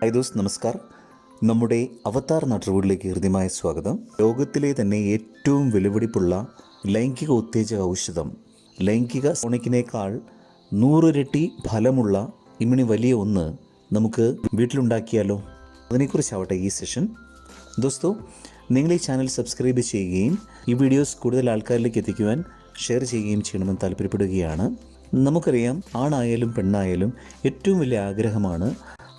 High those നമസ്കാർ. നമ്മുടെ അവതാർ നാട്ടുകൂടിലേക്ക് ഹൃദ്യമായ സ്വാഗതം. ലോകത്തിലെ തന്നെ ഏറ്റവും വിലപിടിപ്പുള്ള ലൈംഗിക ഉത്തേജക ഔഷധം ലൈംഗിക സോണിക്കിനേക്കാൾ നൂറിരട്ടി ഫലമുള്ള ഇമ്മിണി വലിയ ഒന്ന് നമുക്ക് വീട്ടിലുണ്ടാക്കിയാലോ? അതിനെക്കുറിച്ചാവട്ടെ ഈ സെഷൻ. ദോസ്തോ നിങ്ങൾ ഈ ചാനൽ സബ്സ്ക്രൈബ് ചെയ്യുകയും ഈ വീഡിയോസ് കൂടുതൽ ആൾക്കാരിലേക്ക് എത്തിക്കുവാൻ ഷെയർ ചെയ്യുകയും ചെയ്യണമെന്ന് താല്പര്യപ്പെടുകയാണ്. നമുക്കറിയാം ആണായാലും പെണ്ണായാലും ഏറ്റവും വലിയ ആഗ്രഹമാണ്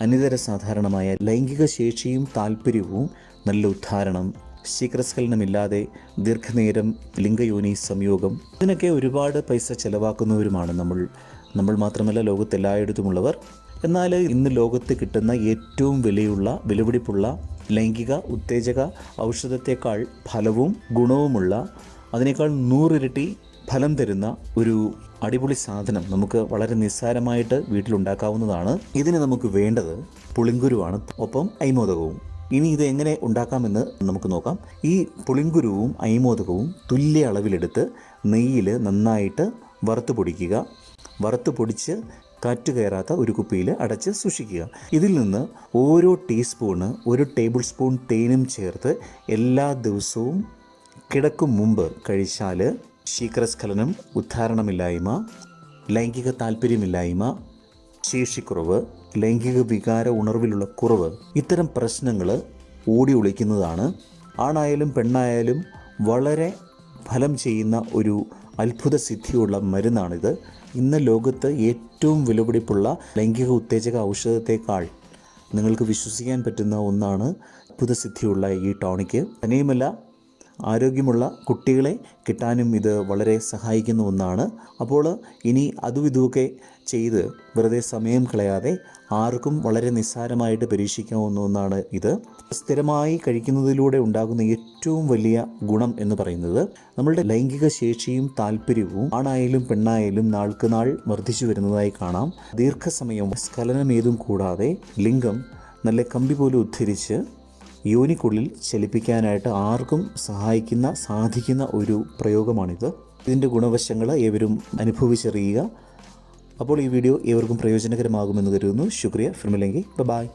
അനിതര സാധാരണമായ ലൈംഗിക ശേഷിയും താല്പര്യവും നല്ല ഉദ്ധാരണം ശീക്രസ്ഖലനമില്ലാതെ ദീർഘനേരം ലിംഗയോനി സംയോഗം ഇതിനൊക്കെ ഒരുപാട് പൈസ ചെലവാക്കുന്നവരുമാണ് നമ്മൾ. നമ്മൾ മാത്രമല്ല ലോകത്തെല്ലായിടത്തുമുള്ളവർ. എന്നാൽ ഇന്ന് ലോകത്ത് കിട്ടുന്ന ഏറ്റവും വിലയുള്ള വിലപിടിപ്പുള്ള ലൈംഗിക ഉത്തേജക ഔഷധത്തെക്കാൾ ഫലവും ഗുണവുമുള്ള അതിനേക്കാൾ നൂറിരട്ടി ഫലം തരുന്ന ഒരു അടിപൊളി സാധനം നമുക്ക് വളരെ നിസ്സാരമായിട്ട് വീട്ടിലുണ്ടാക്കാവുന്നതാണ്. ഇതിന് നമുക്ക് വേണ്ടത് പുളിങ്കുരുവാണ്. ഒപ്പം ഐമോദകവും ഇനി ഇത് എങ്ങനെ ഉണ്ടാക്കാമെന്ന് നമുക്ക് നോക്കാം. ഈ പുളിങ്കുരുവും ഐമോദകവും തുല്യ അളവിലെടുത്ത് നെയ്യിൽ നന്നായിട്ട് വറുത്ത് പൊടിക്കുക. വറുത്ത് പൊടിച്ച് കാറ്റ് കയറാത്ത ഒരു കുപ്പിയിൽ അടച്ച് സൂക്ഷിക്കുക. ഇതിൽ നിന്ന് ഓരോ ടീസ്പൂണ് ഒരു ടേബിൾ സ്പൂൺ തേനും ചേർത്ത് എല്ലാ ദിവസവും കിടക്കും മുമ്പ് കഴിച്ചാൽ ശീഘ്രസ്ഖലനം ഉദ്ധാരണമില്ലായ്മ ലൈംഗിക താല്പര്യമില്ലായ്മ ശേഷിക്കുറവ് ലൈംഗിക വികാര ഉണർവിലുള്ള കുറവ് ഇത്തരം പ്രശ്നങ്ങൾ ഓടി ഒളിക്കുന്നതാണ്. ആണായാലും പെണ്ണായാലും വളരെ ഫലം ചെയ്യുന്ന ഒരു അത്ഭുത സിദ്ധിയുള്ള മരുന്നാണിത്. ഇന്ന് ലോകത്ത് ഏറ്റവും വിലപിടിപ്പുള്ള ലൈംഗിക ഉത്തേജക ഔഷധത്തെക്കാൾ നിങ്ങൾക്ക് വിശ്വസിക്കാൻ പറ്റുന്ന ഒന്നാണ് അത്ഭുത സിദ്ധിയുള്ള ഈ ടോണിക്ക്. തന്നെയുമല്ല ആരോഗ്യമുള്ള കുട്ടികളെ കിട്ടാനും ഇത് വളരെ സഹായിക്കുന്ന ഒന്നാണ്. അപ്പോൾ ഇനി അതും ഇതുമൊക്കെ ചെയ്ത് വെറുതെ സമയം കളയാതെ ആർക്കും വളരെ നിസ്സാരമായിട്ട് പരീക്ഷിക്കാവുന്ന ഒന്നാണ് ഇത്. സ്ഥിരമായി കഴിക്കുന്നതിലൂടെ ഉണ്ടാകുന്ന ഏറ്റവും വലിയ ഗുണം എന്ന് പറയുന്നത് നമ്മളുടെ ലൈംഗിക ശേഷിയും താല്പര്യവും ആണായാലും പെണ്ണായാലും നാൾക്ക് നാൾ വർദ്ധിച്ചു വരുന്നതായി കാണാം. ദീർഘസമയം സ്ഖലനമേതും കൂടാതെ ലിംഗം നല്ല കമ്പി പോലെ ഉദ്ധരിച്ച് യോനിക്കുള്ളിൽ ചലിപ്പിക്കാനായിട്ട് ആർക്കും സഹായിക്കുന്ന സാധിക്കുന്ന ഒരു പ്രയോഗമാണിത്. ഇതിന്റെ ഗുണവശങ്ങൾ ഏവരും അനുഭവിച്ചറിയുക. അപ്പോൾ ഈ വീഡിയോ ഏവർക്കും പ്രയോജനകരമാകുമെന്ന് കരുതുന്നു. ശുക്രിയ. ഫിർമിലെങ്കിൽ ബൈ